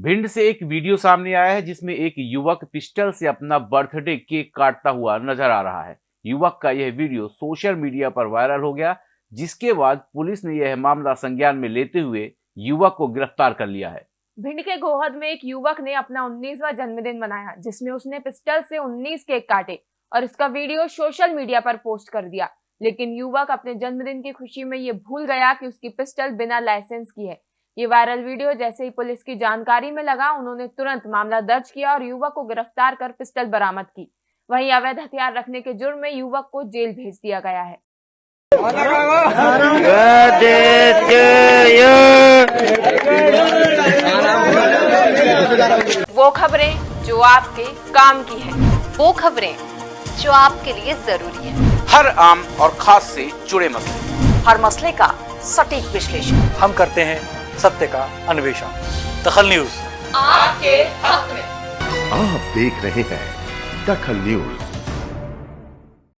भिंड से एक वीडियो सामने आया है जिसमें एक युवक पिस्टल से अपना बर्थडे केक काटता हुआ नज़र आ रहा है। युवक का यह वीडियो सोशल मीडिया पर वायरल हो गया, जिसके बाद पुलिस ने यह मामला संज्ञान में लेते हुए युवक को गिरफ़्तार कर लिया है। भिंड के गोहद में एक युवक ने अपना 19वां जन्मदिन मनाया, जिसमें उसने पिस्टल से 19 केक काटे और इसका वीडियो सोशल मीडिया पर पोस्ट कर दिया। लेकिन युवक अपने जन्मदिन की खुशी में ये भूल गया कि उसकी पिस्टल बिना लाइसेंस की है। ये वायरल वीडियो जैसे ही पुलिस की जानकारी में लगा उन्होंने तुरंत मामला दर्ज किया और युवक को गिरफ़्तार कर पिस्टल बरामद की। वहीं अवैध हथियार रखने के जुर्म में युवक को जेल भेज दिया गया है। वो खबरें जो आपके काम की है। वो खबरें जो आपके लिए ज़रूरी है। हर आम और खास से जुड़े मसले। हर मसले का सटीक विश्लेषण। हम करते हैं सत्य का अन्वेषण। दखल न्यूज़। आपके हक में। आप देख रहे हैं दखल न्यूज़।